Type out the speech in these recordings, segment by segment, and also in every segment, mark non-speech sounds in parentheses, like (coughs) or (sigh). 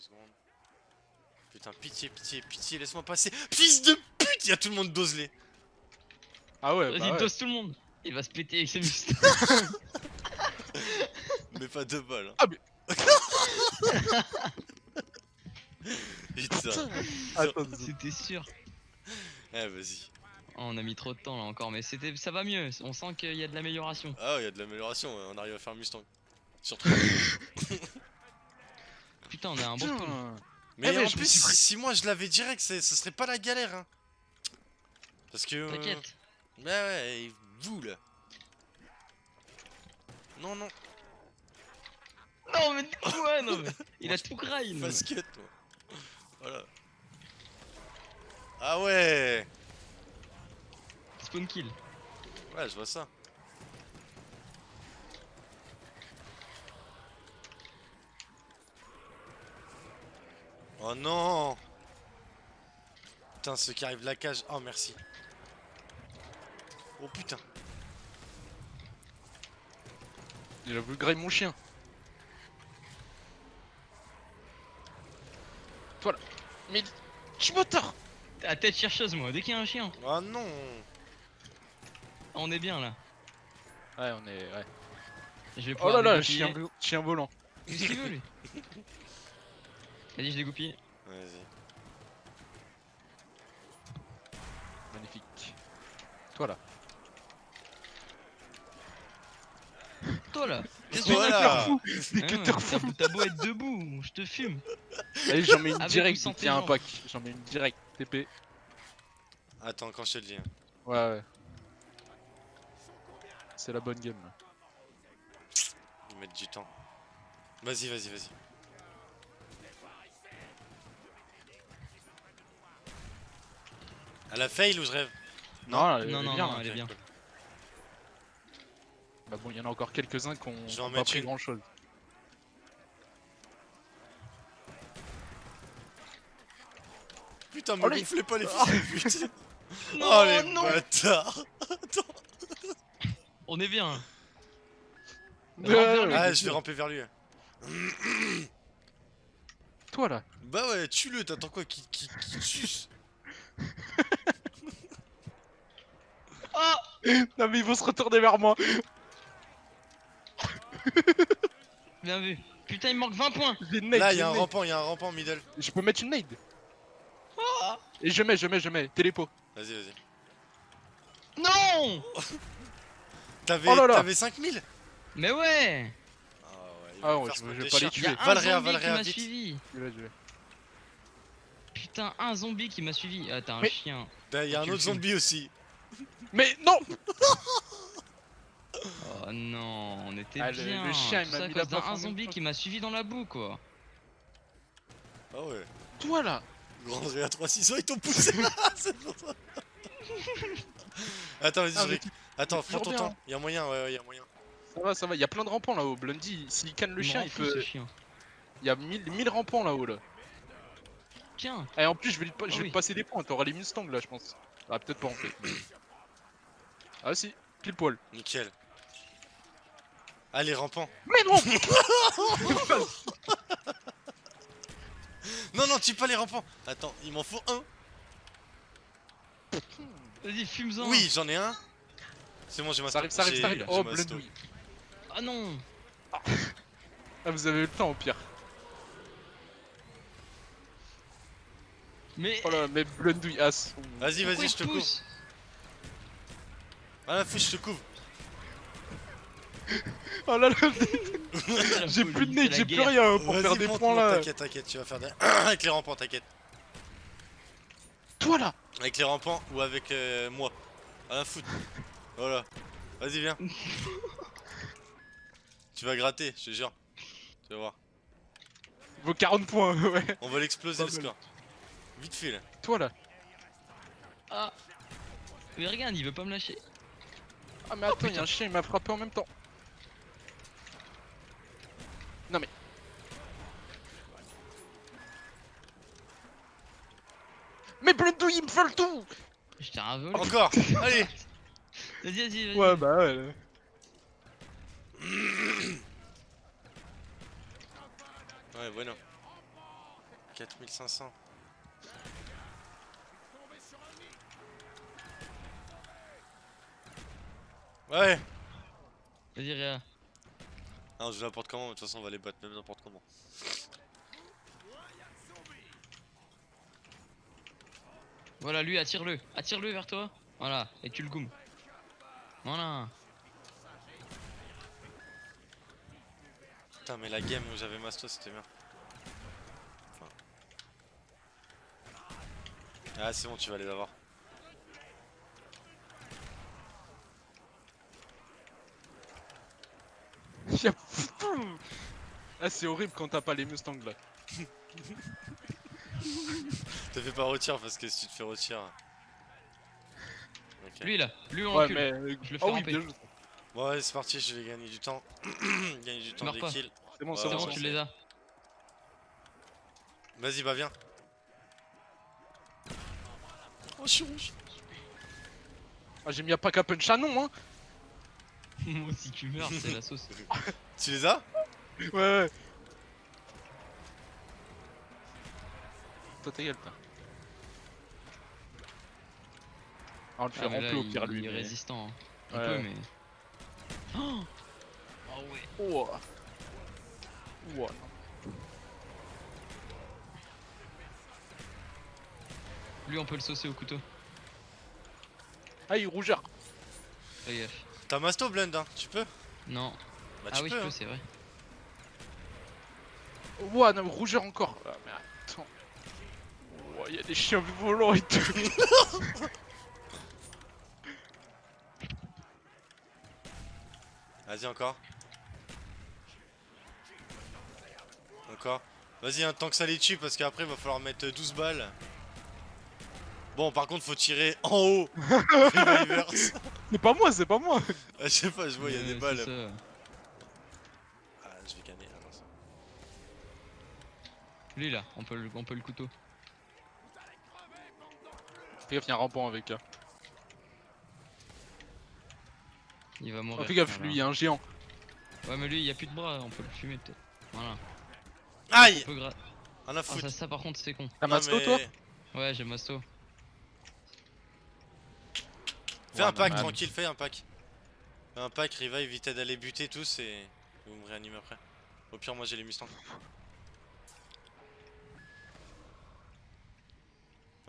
secondes. Putain, pitié, pitié, pitié, laisse-moi passer. Fils de pute, y a tout le monde doselé. Ah ouais, Vas-y, bah ouais. dose tout le monde. Il va se péter avec ses muscles. (laughs) Mais pas de bol. Hein. Ah, mais- (laughs) Putain. Attends, C'était sûr. Eh, vas-y. Oh, on a mis trop de temps là encore, mais c'était, ça va mieux. On sent qu'il y a de l'amélioration. Ah, ouais, y a de l'amélioration, ouais, on arrive à faire Mustang. Surtout. (laughs) Putain, on a un bon spawn. Putain. Mais Eh, mais en plus, suis si moi je l'avais direct, ce serait pas la galère. Hein. Parce que. euh, T'inquiète. Ouais, ouais, et vous là. Non, non, Non, mais ouais, non, mais (laughs) il a tout fast cut, toi. Voilà. Ah ouais Spawn kill. Ouais, je vois ça. Oh non Putain, ceux qui arrivent de la cage. Oh, merci. Oh putain. Il a voulu grailler mon chien. Toi là. Mais. Tu moteur À tête chercheuse, moi, dès qu'il y a un chien. Oh non Ah, On est bien là. Ouais, on est. Ouais. Je vais Oh là là, chien, chien volant. Qu'est-ce qu'il veut lui? (laughs) Vas-y, je dégoupille. Vas-y. Magnifique. Toi là. (laughs) Toi là Voilà Des Hein, cutters T'as beau être debout, je te fume. Allez, j'en mets une Avec direct ou sans dès qu'il y a un pack. J'en mets une direct. TP. Attends, quand je te le dis. hein. Ouais, ouais. C'est la bonne game là. Ils mettent du temps. Vas-y, vas-y, vas-y. Elle a fail ou je rêve Non, elle non, est non, bien. non, hein. elle est bien. cool. Bah bon, il y en a encore quelques-uns qui ont pas pris une. grand chose. Putain, me Oh, gonflez pas les fils de pute Non, Oh les non bâtards On est bien. (laughs) Ouais. Ah, bien je vais ramper vers lui. Toi là. Bah ouais, tue-le, t'attends quoi qui, qui, qui te suce Ah (laughs) Non mais ils vont se retourner vers moi. (laughs) Bien vu. Putain, il me manque 20 points. Là, j'ai y'a une un rampant, y'a un rampant middle. Je peux mettre une nade. Ah Et je mets, je mets, je mets. Télépo. Vas-y, vas-y. non (laughs) T'avais Oh là là. t'avais 5000 Mais ouais Ah ouais, il Ah va ouais, faire je- vais pas les tuer. Il y a un Valréa, Valréa, qui m'a vite. suivi. Je vais, je vais. Putain, un zombie qui m'a suivi. Ah, t'as un Mais- chien. Bah, y'a un Tu autre fumes. zombie aussi. Mais non (laughs) Oh non, on était Ah, bien. le chien, il Tout m'a ça à mis d'un un zombie qui m'a suivi dans la boue, quoi. Ah ouais. Toi là Grand Réa 3-6 ils t'ont poussé (laughs) (laughs) C'est pour ça. Attends, vas-y, Ah, je Attends, prends ton temps. Y'a moyen, ouais, ouais, y'a moyen. Ça va, ça va. Il y a plein de rampants là-haut. Blondie, s'il canne le chien, il peut. ce chien. Il y a 1000 1000 rampants là-haut là. Tiens, Et en plus, je vais, lui je Ah vais passer des points. T'auras les Mustangs là, je pense. Ah, peut-être pas en fait. Ah, si. Pile poil. Nickel. Allez, rampant. Mais non (laughs) Non, non, tue pas les rampants. Attends, il m'en faut un. vas-y, fume-en. Oui, j'en ai un. C'est bon, j'ai ma Ça arrive, ça arrive, ça arrive. Oh, Blondie. Ah non Ah, vous avez eu le temps au pire. Mais. Oh là, mais Blondie, as. Vas-y, pourquoi vas-y, il je te pousse Ah la fouche, je te couvre. Oh là là, (laughs) j'ai plus de la j'ai plus rien pour Vas-y, faire des monte, points monte, là. T'inquiète, t'inquiète, tu vas faire des. (clears throat) avec les rampants, t'inquiète. Toi là Avec les rampants ou avec euh, moi. À la foot. Voilà. Vas-y, viens. (laughs) tu vas gratter, je te jure. Tu vas voir. Vos 40 points, (laughs) ouais. On va l'exploser le score. Vite fait là. Toi là. Ah Mais regarde, il veut pas me lâcher. Ah, mais attends, y'a un chien, il m'a frappé en même temps. Non mais. Mais Blondie, il me fait le tout Je t'ai ravolé. Encore (laughs) Allez Vas-y, vas-y, vas-y. Ouais, bah ouais. Ouais, bueno. 4500. Ouais Vas-y, Réa. Non, je vais n'importe comment, mais de toute façon, on va les battre même n'importe comment. Voilà, lui, attire-le. Attire-le vers toi. Voilà, et tu le goumes. Voilà. Putain, mais la game où j'avais Masto, c'était bien. Enfin. Ah, c'est bon, tu vas les avoir. Ah, c'est horrible quand t'as pas les Mustangs là. (laughs) Te fais pas retirer parce que si tu te fais retirer. Lui, là. Lui, on Ouais, recule. mais. euh, Je le ah fais ramper. bien joué. Bon, ouais, c'est parti, je vais gagner du temps. (clears throat) gagner du temps, des pas. kills. C'est bon, Ouais, c'est bon. tu c'est- les as. Vas-y, bah viens. Oh, je suis rouge. Ah, j'ai mis à pas qu'à punch Shannon, hein. (laughs) Moi, si tu meurs, c'est la sauce. (laughs) Tu les as? Ouais, ouais. Toi, ta gueule, toi. Ah, on le fait Ah, remplir au il, pire, lui. il est mais- résistant. hein. Un Ouais. peu, mais. Oh Ah ouais. Ouah. Ouah. Lui, on peut le saucer au couteau. Ah, il est rougeur. T'as Masto Blend, hein Tu peux Non. Bah, ah tu oui, peux. je hein. peux, c'est vrai. Ouah, non, rougeur encore. Ah, mais attends. Ouah, il y a des chiens volants et tout. (laughs) Vas-y, encore. Encore. Vas-y, un tant que ça les tue, parce qu'après, il va falloir mettre 12 balles. Bon, par contre, faut tirer en haut. (laughs) Revivers. C'est pas moi, c'est pas moi. Ah, je sais pas, je vois, il y a des balles. ça. Ah, je vais gagner. Attends, ça. Lui, là, on peut le, on peut le couteau. Fais gaffe, y'a un rampant avec. hein. Il va Oh, mourir. fais gaffe, voilà. lui, y'a un géant. Ouais, mais lui, il y a plus de bras, on peut le fumer peut-être. Voilà. Aïe On gra- On a Ah, foutu. ça, ça, par contre, c'est con. T'as Masto, toi Ouais, j'ai Masto. Fais Ouais, un pack, normal. tranquille, fais un pack. Fais un pack, revive, évitez d'aller buter tous et vous me réanimez après. Au pire, moi j'ai les Mustangs.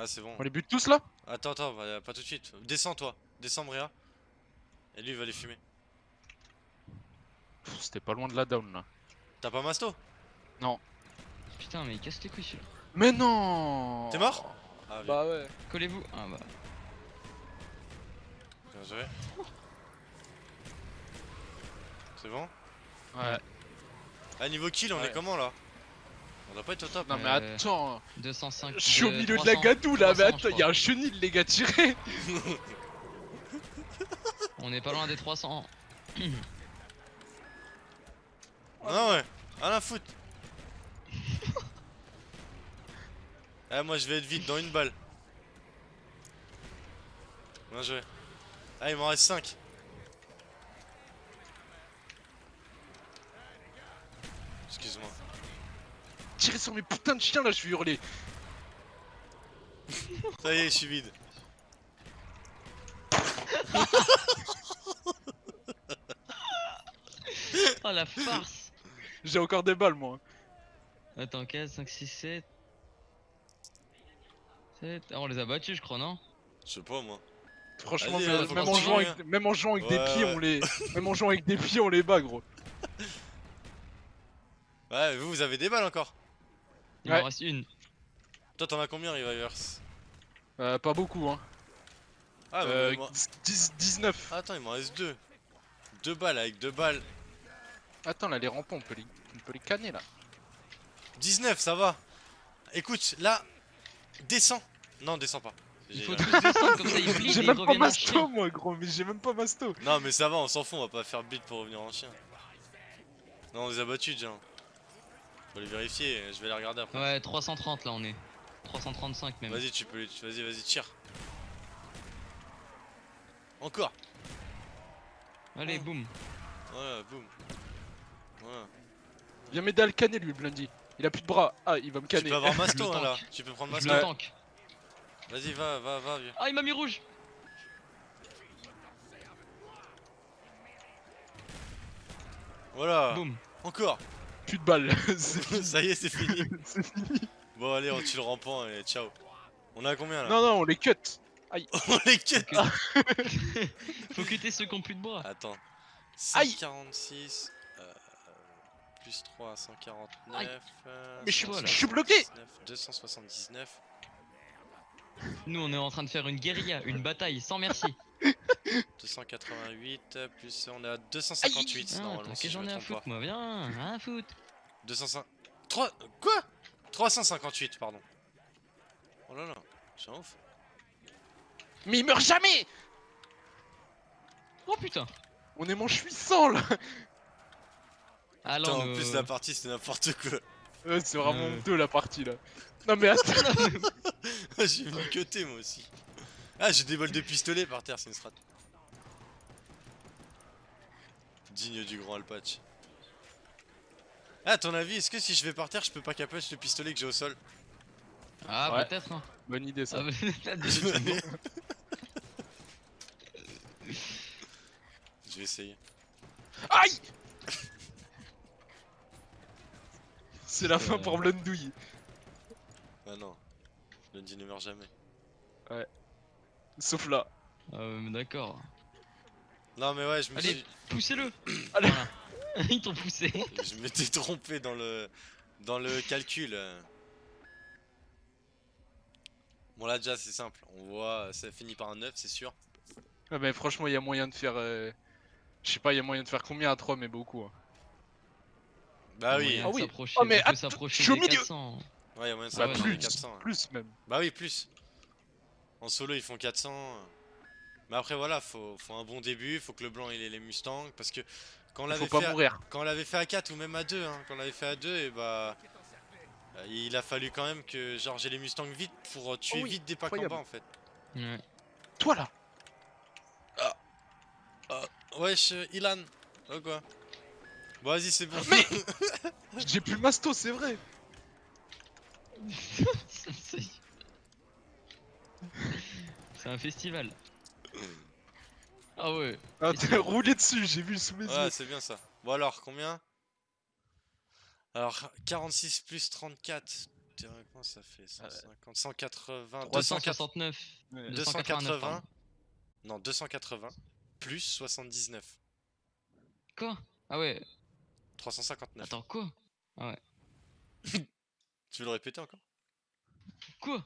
Ah, c'est bon. On les bute tous là? Attends, attends, bah, pas tout de suite. Descends, toi. Descends, Bria. Et lui, il va les fumer. C'était pas loin de la down là. T'as pas Masto? Putain, mais il casse les couilles celui-là. Mais non T'es mort? Ah, Bah ouais. Collez-vous. Ah bah. bien joué. C'est bon? Ouais. Ah, niveau kill, on Ouais. est comment là? On doit pas être au top. Non mais Euh, attends, 205. je suis au milieu de la 300, gadoue là, mais 300, attends, je y'a un chenil les gars tirés (laughs) On est pas loin des 300. (coughs) Ah ouais, à la foot. ah (laughs) moi je vais être vite dans une balle. Bien joué. Ah il m'en reste 5. Excuse-moi. Tirez sur mes putains de chiens là, je vais hurler (laughs) Ça y est, je suis vide. (laughs) Oh la farce J'ai encore des balles moi Attends, 4, 5, 6, 7. 7. Ah, on les a battus, je crois, non Je sais pas moi. Franchement, même, hein, même en jouant avec, même en jouant avec des pieds, ouais. on les... (laughs) Même en jouant avec des pieds, on les bat gros Ouais, vous, vous avez des balles encore. Il Ouais. m'en reste une. Toi t'en as combien, Revivers Euh, pas beaucoup hein Ah, euh, moi- 10, 19 Attends, il m'en reste deux. Deux balles avec deux balles. Attends là, les rampants, on peut les, on peut les canner là 19, ça va. Écoute, là, descends. Non, descends pas. Il J'ai- faut descendre comme ça, (laughs) même pas masto moi gros, mais j'ai même pas masto Non, mais ça va, on s'en fout, on va pas faire beat pour revenir en chien. Non, on les a battus déjà. Faut les vérifier, je vais les regarder après. Ouais, 330 là, on est. 335 même. Vas-y, tu peux les. Vas-y, vas-y, tire. Encore. Allez, Oh. boum. Voilà, boum. Voilà. Viens m'aider à le canner lui, Blundy Il a plus de bras. Ah, il va me Tu canner. peux avoir (laughs) Le Masto hein, tank. là. Tu peux prendre Je Masto. le tank. Vas-y, va, va, va, vieux. Ah, il m'a mis rouge. Voilà. Boum. Encore. Plus de balles. (laughs) (laughs) Ça y est, c'est fini. (laughs) C'est fini. Bon, allez, on tue le rampant et ciao. On a combien là Non, non, on les cut. On les cut. Faut quitter ceux qui ont plus de bras. Attends. Aïe. 146. euh, plus 3, 149. Aïe. euh, Mais je suis, Voilà. je suis bloqué. 179, 279. Nous, on est en train de faire une guérilla, une bataille, sans merci. 288. euh, Plus on est à 258 Ah, normalement. t'as Si que je j'en me ai foutre, pas. moi. Viens, à foutre. 205. 3. Quoi? 358, pardon. Oh là là, c'est un ouf. Mais il meurt jamais. Oh putain. On est manche 800 là. Ah Putain, on en plus, la partie c'était n'importe quoi. Ouais, c'est vraiment Euh. honteux la partie là. Non mais (laughs) attends. (laughs) j'ai mis cuté moi aussi. Ah, j'ai des balles de pistolet par terre, c'est une strat. Digne du grand Alpatch. Ah, à ton avis, est-ce que si je vais par terre, je peux pas capoche le pistolet que j'ai au sol? Ah, Ouais. peut-être. Hein. Bonne idée ça. Ah, (laughs) (laughs) Je vais essayer. Aïe (laughs) C'est la fin pour Blondouille. Ah non. Lundi ne meurt jamais. Sauf là. Euh, D'accord. Non, mais ouais, je me Allez. suis. Poussez-le. (coughs) Allez. Voilà. (laughs) Ils t'ont poussé. Je m'étais trompé dans le. Dans le calcul. Bon, là, déjà, c'est simple. On voit, ça finit par un 9, c'est sûr. Ah mais franchement il y a moyen de faire... euh, Je sais pas, il y a moyen de faire combien à 3 mais beaucoup. hein. Bah oui. Ah oui. s'approcher, Oh, mais on peut s'approcher je suis au des milieu. 400. Ouais, y'a moyen de Ah ouais, s'approcher plus, 400. plus même. Bah oui, plus. En solo, ils font 400. Mais après, voilà, faut, faut un bon début. Faut que le blanc il ait les Mustangs. Parce que quand on Il l'avait faut pas fait, à- mourir. quand on l'avait fait à 4 ou même à 2, hein, quand on l'avait fait à 2, et bah. euh, Il a fallu quand même que genre j'ai les Mustangs vite pour tuer Oh oui, vite des packs en bas en fait. Ouais. Toi là Wesh, euh, Ilan. Oh quoi Bon, vas-y, c'est bon. Mais (laughs) J'ai plus Masto, c'est vrai (laughs) C'est un festival. Ah ouais. Ah, c'est- roulé dessus, j'ai vu sous mes Ouais, yeux. c'est bien ça. Bon, alors, combien? Alors, 46 plus 34. Théoriquement, ça fait 150, 180, 280, 369. Ouais. 289, pardon. non, 280 plus 79. Quoi? Ah ouais. 359. Attends, quoi? (laughs) Tu veux le répéter encore? Quoi?